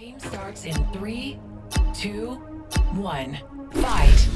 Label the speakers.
Speaker 1: Game starts in three, two, one. Fight.